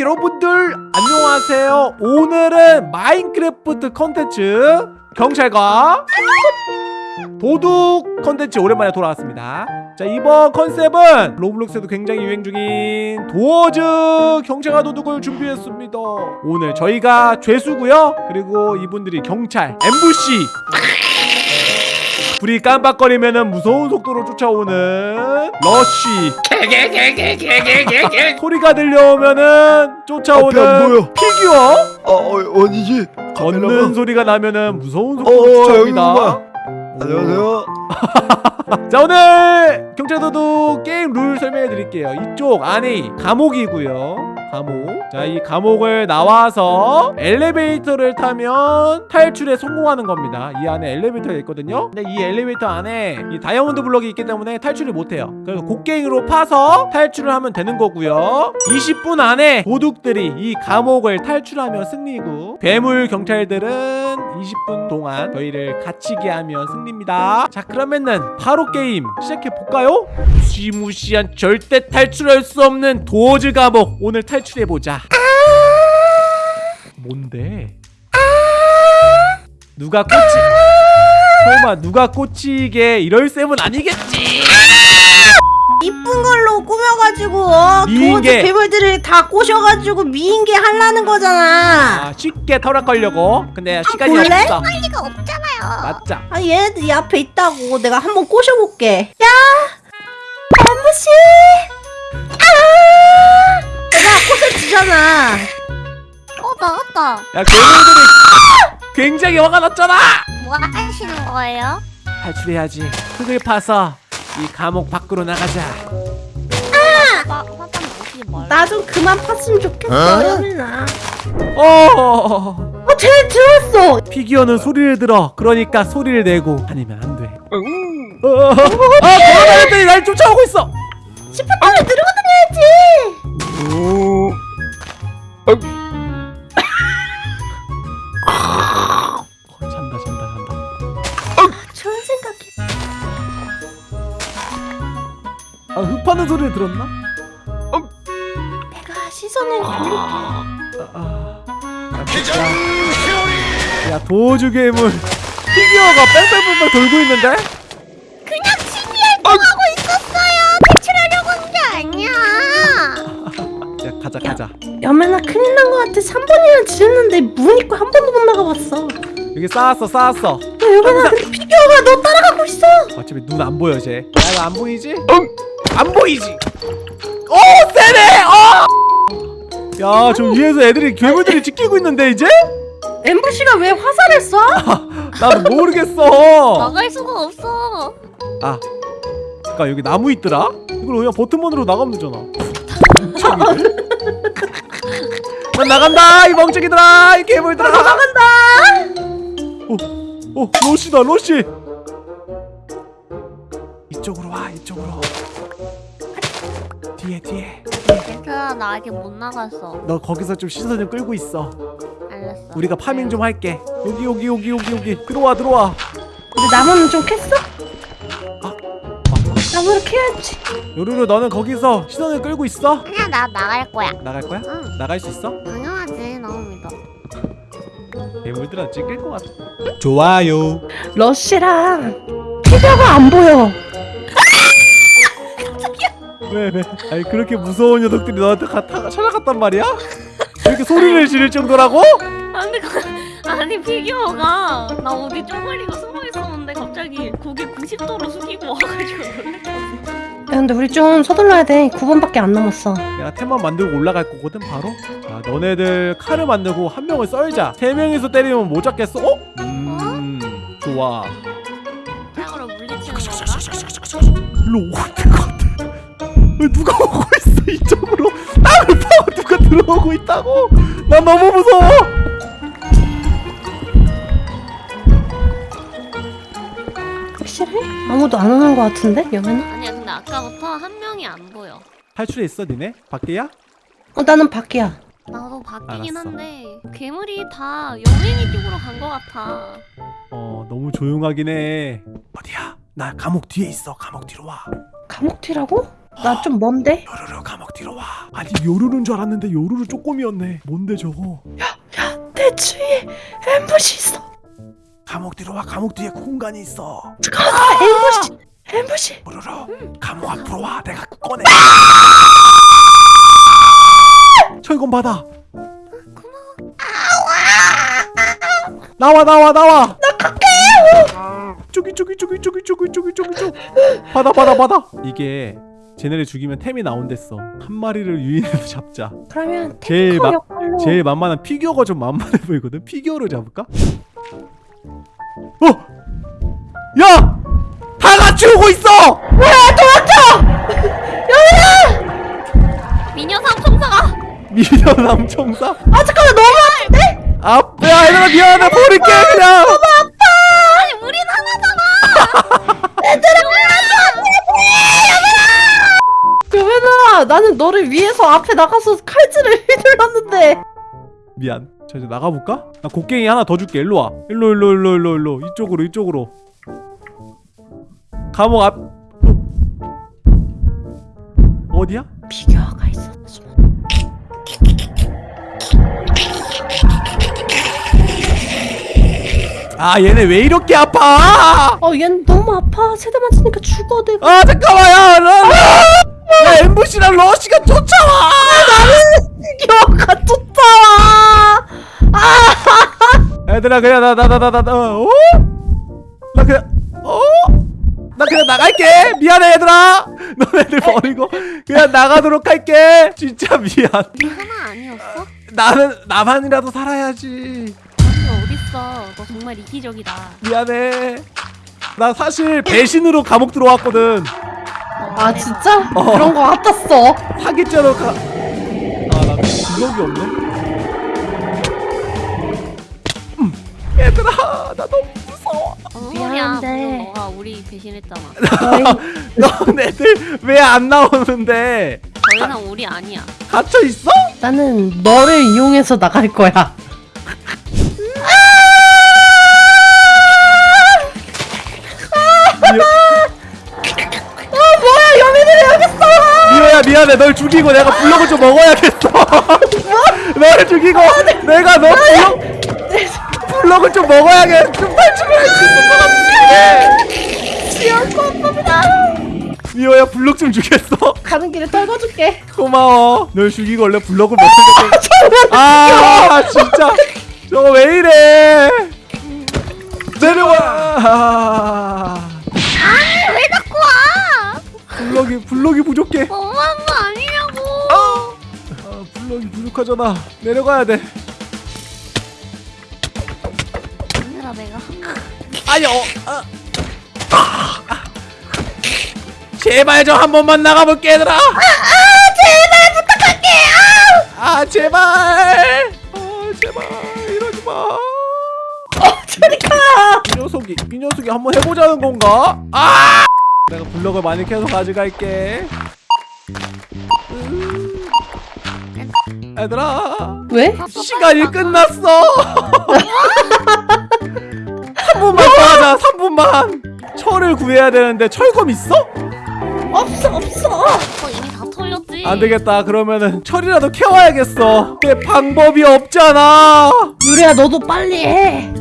여러분들 안녕하세요. 오늘은 마인크래프트 컨텐츠 경찰과 도둑 컨텐츠 오랜만에 돌아왔습니다. 자 이번 컨셉은 로블록스에도 굉장히 유행 중인 도어즈 경찰과 도둑을 준비했습니다. 오늘 저희가 죄수고요. 그리고 이분들이 경찰 NPC 불이 깜빡거리면 무서운 속도로 쫓아오는 러쉬 소리가 들려오면은 쫓아오는 앞에 안 보여. 피규어 어, 어 어디지? 걷는 소리가 나면은 무서운 어, 속도로 어, 쫓아옵니다 여기구나. 안녕하세요. 자 오늘 경찰도둑 게임 룰 설명해 드릴게요 이쪽 안에 감옥이고요 감옥. 자 이 감옥을 나와서 엘리베이터를 타면 탈출에 성공하는 겁니다. 이 안에 엘리베이터가 있거든요. 근데 이 엘리베이터 안에 이 다이아몬드 블럭이 있기 때문에 탈출을 못해요. 그래서 곡괭이로 파서 탈출을 하면 되는 거고요. 20분 안에 도둑들이 이 감옥을 탈출하면 승리고 괴물 경찰들은 20분 동안 저희를 갇히게 하면 승리입니다. 자 그러면은 바로 게임 시작해 볼까요? 무시무시한 절대 탈출할 수 없는 도어즈 감옥. 오늘 탈 출해 보자. 뭔데? 누가 꽂지? 설마 누가 꽂히게 이럴 셈은 아니겠지? 이쁜 걸로 꾸며가지고 어, 도어즈 미인계. 괴물들을 다 꼬셔가지고 미인계 하려는 거잖아 아 쉽게 털어걸려고. 근데 시간이 볼래? 없어. 리가 없잖아요 맞자. 아 얘네들 이 앞에 있다고 내가 한번 꼬셔볼게 야 엠부씨 아 내가 꼬셔주잖아 어 나왔다. 야 괴물들이 굉장히 화가 났잖아. 뭐 하시는 거예요? 탈출해야지. 흙을 파서 이 감옥 밖으로 나가자. 화 화장 오지 말. 나좀 그만 팠으면 좋겠어 어? 여민아 어. 어 쟤네 들었어 피규어는 소리를 들어. 그러니까 소리를 내고 다니면 안 돼. 어, 어, 어. 아, 걸어다녔더니 날 쫓아오고 있어. 시프트를 들고 다녀야지 오. 어, 잔다, 잔다, 잔다. 좋은 생각이 아, 흡하는 소리를 들었나? 내가 시선을 돌릴게 아, 아. 야, 진짜. 야, 도주 괴물. 피규어가 뺑뺑뺑뺑 돌고 있는데? 여민아 큰일 난거 같아 3번이나 지냈는데 문 있고 한 번도 못 나가봤어 여기 쌓았어, 쌓았어. 야 여민아 근데 피규어가 너 따라가고 있어 어차피 눈 안 보여, 쟤. 야, 이거 안 보이지? 안 보이지? 오, 세네! 어! 야, 저 위에서 애들이, 괴물들이 지키고 있는데, 이제? 엠부씨가 왜 화살을 쏴? 난 모르겠어. 나갈 수가 없어. 아, 잠깐 여기 나무 있더라? 이걸 그냥 버튼만으로 나가면 되잖아. 난 나간다 이 멍청이들아 이 괴물들아. 나간다 어, 어 로시다 로시. 이쪽으로 와 이쪽으로. 뒤에 뒤에. 얘들아 나 아직 못 나갔어. 너 거기서 좀 시선 좀 끌고 있어. 알았어. 우리가 파밍 좀 할게. 여기 여기 여기 여기 여기 들어와 들어와. 근데 나무는 좀 캤어? 아. 나무를 캐야지 요루루 너는 거기서 시선을 끌고 있어. 그냥 나 나갈 거야. 나갈 거야? 응. 나갈 수 있어? 당연하지 너무 믿어. 괴물들아 찍힐 것 같아. 좋아요. 러쉬랑 피규어가 안 보여 왜 왜? 아니 그렇게 무서운 녀석들이 너한테 가, 타, 찾아갔단 말이야? 이렇게 소리를 지를 정도라고? 아니 그 아니 피규어가 나 어디 쪼그리고 숨어 갑자기 고개 90도로 숙이고 와가지고. 야 근데 우리 좀 서둘러야 돼 9번밖에 안 남았어 내가 템만 만들고 올라갈 거거든 바로. 자 너네들 칼을 만들고 한 명을 썰자. 세 명이서 때리면 못 잡겠어? 어? 음 좋아. 짱으로 물리치는 건가? 일로 오고 있는 것 같아. 왜 누가 오고 있어 이쪽으로? 땅을 파고 누가 들어오고 있다고? 난 너무 무서워. 아무도 안 오는 거 같은데 여민아? 아니야 근데 아까부터 한 명이 안 보여. 탈출했어 니네? 밖에야? 어 나는 밖이야 나도 바뀌긴 알았어. 한데 괴물이 다 영린이 쪽으로 간 것 같아. 어 너무 조용하긴 해. 어디야? 나 감옥 뒤에 있어. 감옥 뒤로 와. 감옥 뒤라고? 나 좀 먼데? 요르르 감옥 뒤로 와. 아니 요루루인 줄 알았는데 요루루 쪼꼬미였네 뭔데 저거 내 주위에 엠부시 있어. 감옥 뒤로 와 감옥 뒤에 공간이 있어. 잠깐만. 엠부시! 엠부시. 요루루 감옥 앞으로 와 내가 꺼내. 철권 받아. 나와 나와 나와. 나 갈게 저기 저기 저기 저기 저기 저기 저기 저기. 받아 받아 받아. 이게 쟤네를 죽이면 템이 나온댔어. 한 마리를 유인해서 잡자. 그러면 제일 마- 제일 만만한 피규어가 좀 만만해 보이거든? 피규어로 잡을까? 어! 야! 다 같이 오고 있어! 미녀 삼총사가 미녀 삼총사 아 잠깐만 너무 아픈데? 아, 야 얘들아 미안해 버릴게 그냥 아니 우린 하나잖아. 여배나 나는 너를 위해서 앞에 나가서 칼질을 휘둘렀는데. 미안 자 이제 나가볼까? 나 곡괭이 하나 더 줄게 일로와 일로 일로 일로 일로 일로 이쪽으로 이쪽으로 감옥 앞 어? 어디야? 피규어가 있어. 아 얘네 왜 이렇게 아파 어, 얘는 너무 아파. 세 대 맞으니까 죽어 내가. 아 잠깐만 야, 러, 야 엠부시랑 러시가 쫓아와 피규어가 쫓아와. 얘들아 그냥 나나 나 나나 어? 나 그냥 어? 나 그냥 나갈게 미안해 얘들아 너네들 버리고 그냥 나가도록 할게 진짜 미안 네 하나 아니었어? 나는 나만이라도 살아야지 아니 어딨어? 너 정말 이기적이다. 미안해 나 사실 배신으로 감옥 들어왔거든 아 진짜? 어. 그런 거 같았어. 사기죄로 가... 아나 기억이 없네 얘들아 나 너무 무서워 어, 미안한데. 너가 우리 배신했잖아. 너네들 왜 안 나오는데 더 이상 우리 아니야. 갇혀 있어? 나는 너를 이용해서 나갈 거야. 미호야 미안해 널 죽이고 내가 블럭을 좀 먹어야겠어 너를 죽이고 내가 너 블럭 블럭을 좀 먹어야겠어 좀 탈출을 할수 있을 것 같은데 지연코 겁니다. 미호야 블럭 좀 주겠어? 가는 길에 떨궈줄게. 고마워. 널 죽이고 원래 블럭을 먹으려고 아 진짜. 저거 왜 이래? 내려와. 아, 아니 왜 자꾸 와? 블럭이 블럭이 부족해. 너무한 거 아니냐고. 아, 블럭이 부족하잖아. 내려가야 돼 얘들아 내가 아니 어 아. 아. 제발 좀한 번만 나가볼게 얘들아 아, 제발 부탁할게 아, 제발 아 제발 이러지 마 저리 가. 이 녀석이 이 녀석이 한번 해보자는 건가? 아! 내가 블럭을 많이 캐서 가져갈게. 음. 얘들아 왜? 시간이 끝났어. 3분만 더 하자. 3분만. 철을 구해야 되는데 철검 있어? 없어 없어. 어, 이미 다 털렸지. 안 되겠다. 그러면은 철이라도 캐와야겠어. 내 방법이 없잖아. 유리야 너도 빨리 해.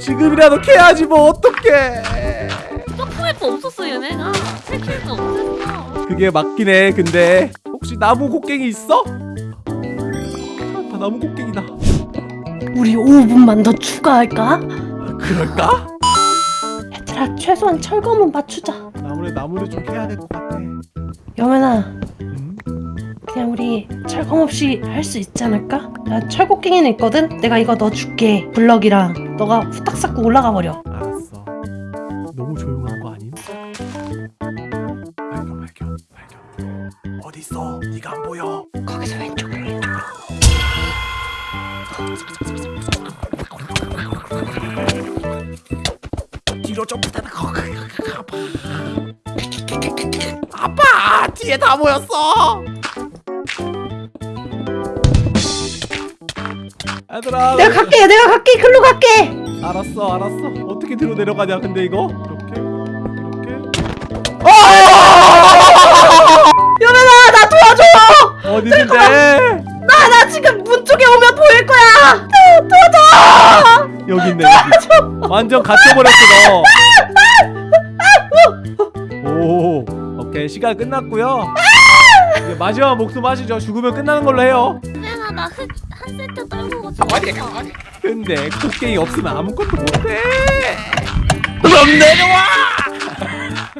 지금이라도 캐야지 뭐 어떡해. 점프맵도 없었어 얘네가. 패키지도 없었어. 그게 맞긴 해. 근데 혹시 나무 곡괭이 있어? 아, 다 나무 곡괭이다. 우리 5분만 더 추가할까? 그럴까? 얘들아 최소한 철검은 맞추자. 아무래도 나무를 좀 캐야 될 것 같아. 여민아 음? 그냥 우리 철검 없이 할 수 있지 않을까? 나 철곡갱이는 있거든? 내가 이거 너 줄게 블럭이랑 너가 후딱 쌓고 올라가 버려 아빠 뒤에 다 모였어. 얘들아. 내가 갈게 내가 갈게 글로 갈게 알았어 알았어. 어떻게 뒤로 내려가냐 근데 이거 이렇게 이렇게. 여민아 나 도와줘 어디 어디 있는데 나, 나 지금 문 쪽에 오면 보일 거야. 여기 있네 여기 완전 갇혀버렸어 너 오 오케이 시간 끝났고요. 이제 마지막 목숨 하시죠? 죽으면 끝나는 걸로 해요. 내가 나흙한 세트 떨고 가서 근데 곡괭이 없으면 아무것도 못해. 그럼 내려와.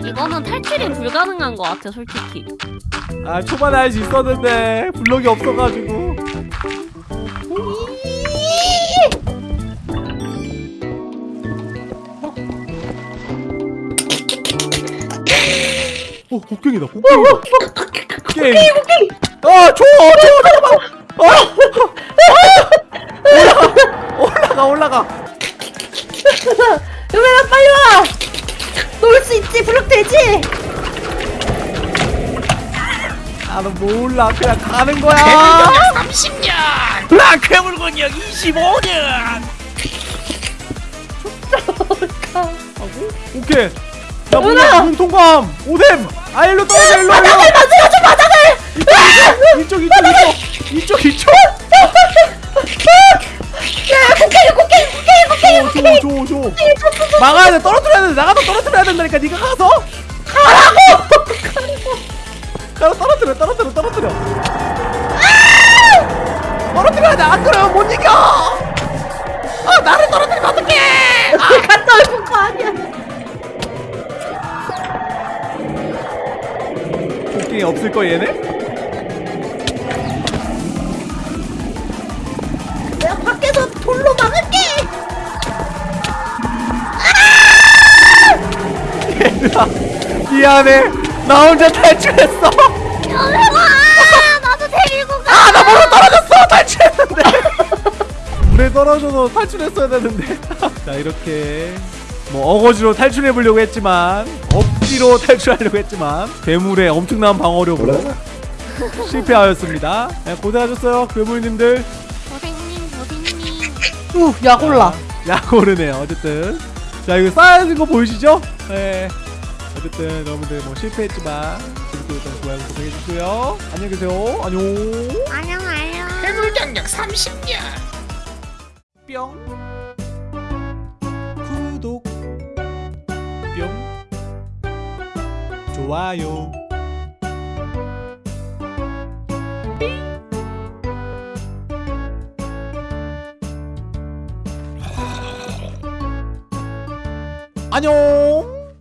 이거는 탈출이 불가능한 것 같아 솔직히. 아 초반에 할 수 있었는데 블럭이 없어가지고 곡괭이다 곡괭이다 곡괭이 곡괭이 아 줘! 줘! 잠깐만 어! 올라가 올라가 유명아 빨리 와. 놀수 있지. 블록 되지. 나는 몰라 그냥 가는 거야 30년. 나 괴물군역 25년. 오케이 야 문, 누나! 문 통과함 오셈 아 일로 떨어져 일로 일로 맞아 바닥을. 이쪽 이쪽 이쪽 이쪽 이쪽 야 곡괭이 곡괭이 곡괭이 곡괭이 줘줘줘 막아야 돼. 떨어뜨려야 돼. 나가서 떨어뜨려야 된다니까. 네가 가서. 가라고! 가서 떨어뜨려 떨어뜨려 떨어뜨려. 떨어뜨려야 돼안 그러면 못 이겨. 아 나를 떨어뜨리면 어떡해. 갔다 올거 아니야. 곡괭이 없을 거 얘네? 내가 밖에서 돌로 막을게. 얘들아 미안해. 나 혼자 탈출했어. 여행아 나도 데리고 가. 아나 떨어졌어? 탈출했는데. 물에 떨어져서 탈출했어야 되는데. 자 이렇게 뭐 어거지로 탈출해 보려고 했지만 억지로 탈출하려고 했지만 괴물의 엄청난 방어력으로 실패하였습니다. 네, 고생하셨어요 괴물님들. 고생님 고생님. 우 약올라. 약오르네요 어쨌든. 자 이거 쌓여있는 거 보이시죠? 네. 어쨌든 여러분들 뭐 실패했지만 재밌게 봤던 좋아요 구독해주시고요. 안녕히 계세요. 안녕. 안녕 안녕. 괴물경력 30년. 뿅 좋아요? 안녕